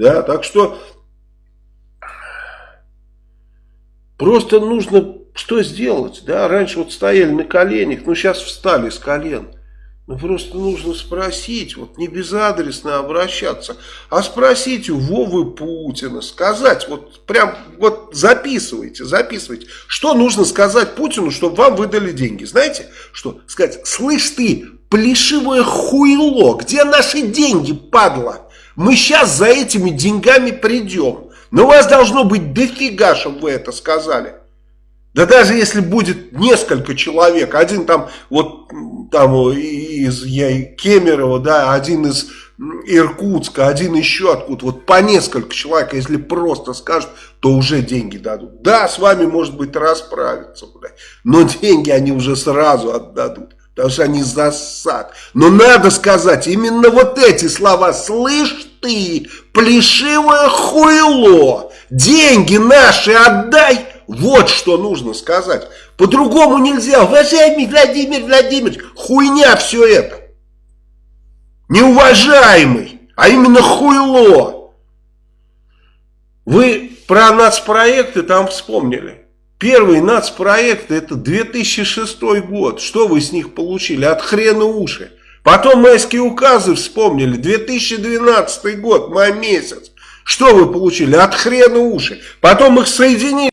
Да, так что просто нужно что сделать, да, раньше вот стояли на коленях, ну сейчас встали с колен. Ну просто нужно спросить, вот не безадресно обращаться, а спросить у Вовы Путина, сказать, вот прям, вот записывайте, записывайте, что нужно сказать Путину, чтобы вам выдали деньги. Знаете, что сказать, слышь ты, плешивое хуйло, где наши деньги, падла? Мы сейчас за этими деньгами придем. Но вас должно быть дофига, чтобы вы это сказали. Да даже если будет несколько человек, один там вот там из я, Кемерово, да, один из Иркутска, один еще откуда, вот по несколько человек, если просто скажут, то уже деньги дадут. Да, с вами может быть расправиться, но деньги они уже сразу отдадут, потому что они засад. Но надо сказать именно вот эти слова, слышь ты, плешивое хуйло, деньги наши отдай, вот что нужно сказать. По-другому нельзя. Уважаемый Владимир Владимирович, хуйня все это. Неуважаемый, а именно хуйло. Вы про нацпроекты там вспомнили. Первый нацпроект это 2006 год. Что вы с них получили? От хрена уши. Потом майские указы вспомнили. 2012 год, май месяц. Что вы получили? От хрена уши. Потом их соединили.